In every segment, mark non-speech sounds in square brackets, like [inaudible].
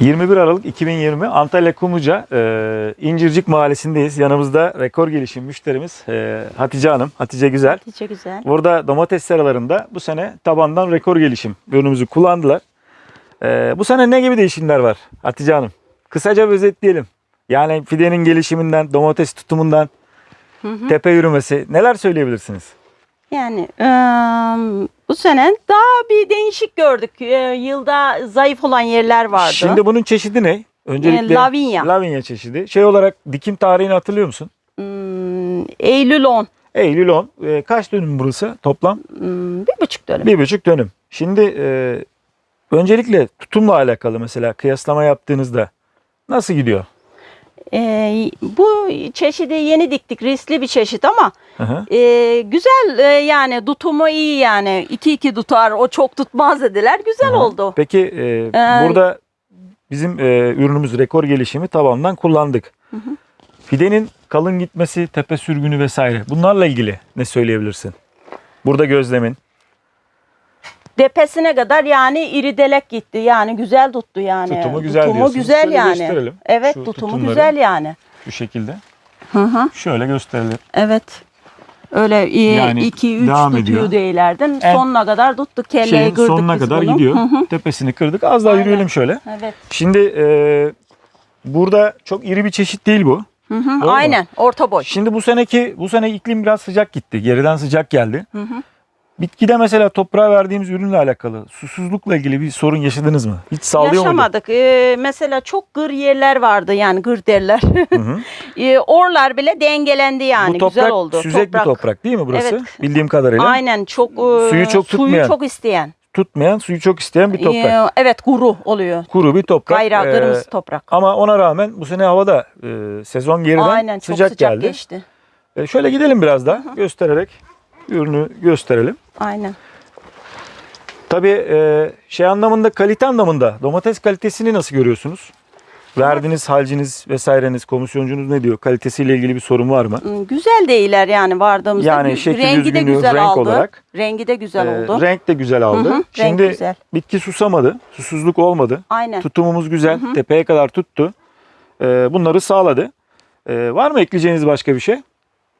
21 Aralık 2020 Antalya Kumluca e, İncircik Mahallesi'ndeyiz. Yanımızda rekor gelişim müşterimiz e, Hatice Hanım. Hatice Güzel. Hatice güzel. Burada domates seralarında bu sene tabandan rekor gelişim ürünümüzü kullandılar. E, bu sene ne gibi değişimler var Hatice Hanım? Kısaca özetleyelim. Yani fidenin gelişiminden, domates tutumundan, tepe yürümesi neler söyleyebilirsiniz? Yani eee, bu sene daha bir değişik gördük. Eee, yılda zayıf olan yerler vardı. Şimdi bunun çeşidi ne? Öncelikle E, Lavinia. Lavinia çeşidi. Şey olarak dikim tarihini hatırlıyor musun? Hmm, Eylül 10. Eylül 10. E, kaç dönüm burası toplam? Hmm, bir buçuk dönüm. Bir buçuk dönüm. Şimdi e, öncelikle tutumla alakalı mesela kıyaslama yaptığınızda nasıl gidiyor? Eee, bu çeşidi yeni diktik. Riskli bir çeşit ama Hı hı. eee, güzel eee, yani tutumu iyi yani. 2-2 tutar o çok tutmaz dediler. Güzel Hı hı. oldu. Peki e, Ee, burada bizim e, ürünümüz rekor gelişimi tabandan kullandık. Fidenin kalın gitmesi, tepe sürgünü vesaire bunlarla ilgili ne söyleyebilirsin? Burada gözlemin. Depesine kadar yani iridelek gitti. Yani güzel tuttu yani. Tutumu güzel Tutumu diyorsunuz. güzel Şöyle yani. gösterelim Evet şu tutumu tutumları. güzel yani. Bu şekilde. Hı hı. Şöyle gösterelim. Evet. Öyle Yani 2 3 devam ediyor. tutuyor değillerden. En- Sonuna kadar tuttuk. Kelleyi Şeyin kırdık sonuna biz kadar bunu. gidiyor. Hı hı. Tepesini kırdık. Az daha Aynen. yürüyelim şöyle. Evet. Şimdi e, burada çok iri bir çeşit değil bu. Hı hı. Mu? Aynen. Orta boy. Şimdi bu seneki bu sene iklim biraz sıcak gitti. Geriden sıcak geldi. Hı hı. Bitkide mesela toprağa verdiğimiz ürünle alakalı susuzlukla ilgili bir sorun yaşadınız mı? Hiç sağlıyor? Yaşamadık. Ee, mesela çok gır yerler vardı yani gır derler. Hı hı. [laughs] ee, orlar bile dengelendi yani. bu toprak güzel oldu. süzek bir toprak değil mi burası? Evet. Bildiğim kadarıyla. Aynen çok e, Suyu çok tutmayan. suyu çok isteyen. Tutmayan, suyu çok isteyen bir toprak. Ee, evet kuru oluyor. Kuru bir toprak. Gayra Ee, kırmızı toprak. ama ona rağmen bu sene havada e, sezon geriden Aynen çok sıcak, sıcak, geldi. geçti. E, şöyle gidelim biraz daha göstererek ürünü gösterelim. Aynen. Tabii e, şey anlamında kalite anlamında domates kalitesini nasıl görüyorsunuz? Verdiğiniz halciniz vesaireniz, komisyoncunuz ne diyor? Kalitesiyle ilgili bir sorun var mı? Hmm, Güzel değiller yani vardığımızda. Yani şekil rengi de güzel renk aldı. olarak. Rengi de güzel E, oldu. renk de güzel aldı. Hı hı, renk Şimdi güzel. bitki susamadı, susuzluk olmadı. Aynen. Tutumumuz güzel, tepeye kadar tuttu. E, bunları sağladı. E, var mı ekleyeceğiniz başka bir şey?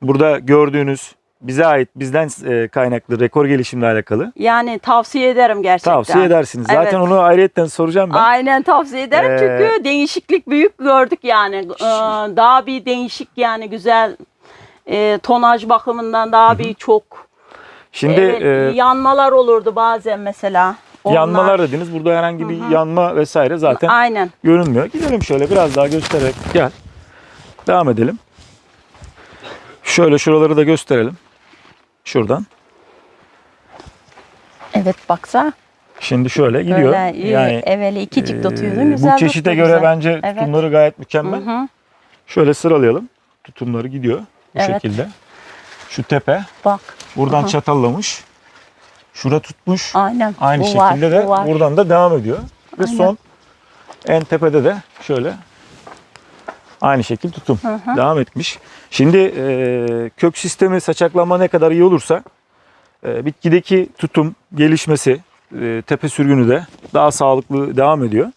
Burada gördüğünüz bize ait, bizden e, kaynaklı rekor gelişimle alakalı. Yani tavsiye ederim gerçekten. Tavsiye edersiniz. Zaten Evet. onu ayrıyetten soracağım ben. Aynen tavsiye ederim Ee, çünkü değişiklik büyük gördük yani. Ee, daha bir değişik yani güzel e, tonaj bakımından daha bir çok. Şimdi e, yanmalar olurdu bazen mesela. Onlar. yanmalar dediniz. Burada herhangi bir yanma vesaire zaten Aynen. görünmüyor. Gidelim şöyle biraz daha göstererek. Gel. Devam edelim. Şöyle şuraları da gösterelim. Şuradan. Evet baksa. Şimdi şöyle gidiyor. Böyle, yani evveli ikicik e, tutuyordun güzel Bu çeşite göre güzel. bence Evet. tutumları gayet mükemmel. Hı hı. Şöyle sıralayalım. Tutumları gidiyor bu Evet. şekilde. Şu tepe Bak buradan Aha. çatallamış. Şura tutmuş. aynen. Aynı bu şekilde var, de bu var. buradan da devam ediyor. Ve Aynen. son en tepede de şöyle aynı şekil tutum hı. devam etmiş. Şimdi e, kök sistemi saçaklanma ne kadar iyi olursa e, bitkideki tutum gelişmesi e, tepe sürgünü de daha sağlıklı devam ediyor.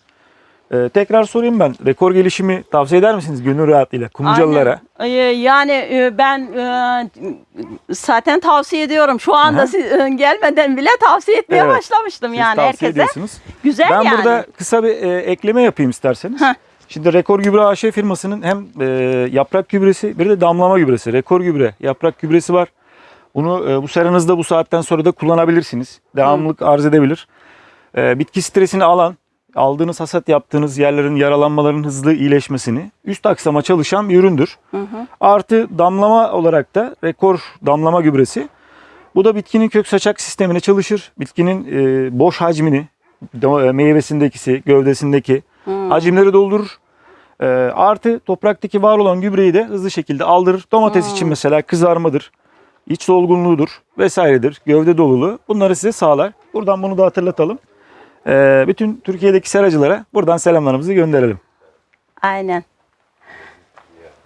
E, tekrar sorayım ben. Rekor gelişimi tavsiye eder misiniz gönül rahatlığıyla Kumcalılara? Aynen. Ee, Yani e, ben e, zaten tavsiye ediyorum. Şu anda Aha. siz e, gelmeden bile tavsiye etmeye Evet. başlamıştım Siz yani tavsiye herkese. ediyorsunuz. Güzel Ben yani. burada kısa bir e, ekleme yapayım isterseniz. Heh. Şimdi Rekor Gübre AŞ firmasının hem e, yaprak gübresi bir de damlama gübresi. Rekor Gübre yaprak gübresi var. Bunu e, bu seranızda bu saatten sonra da kullanabilirsiniz. Devamlılık arz edebilir. E, bitki stresini alan, aldığınız hasat yaptığınız yerlerin yaralanmaların hızlı iyileşmesini üst aksama çalışan bir üründür. Hı hı. Artı damlama olarak da rekor damlama gübresi. Bu da bitkinin kök saçak sistemine çalışır. Bitkinin e, boş hacmini, e, meyvesindekisi, gövdesindeki Hmm. hacimleri doldurur. E, artı topraktaki var olan gübreyi de hızlı şekilde aldırır. Domates Hmm. için mesela kızarmadır, iç solgunluğudur vesairedir, gövde doluluğu. Bunları size sağlar. Buradan bunu da hatırlatalım. E, bütün Türkiye'deki seracılara buradan selamlarımızı gönderelim. Aynen.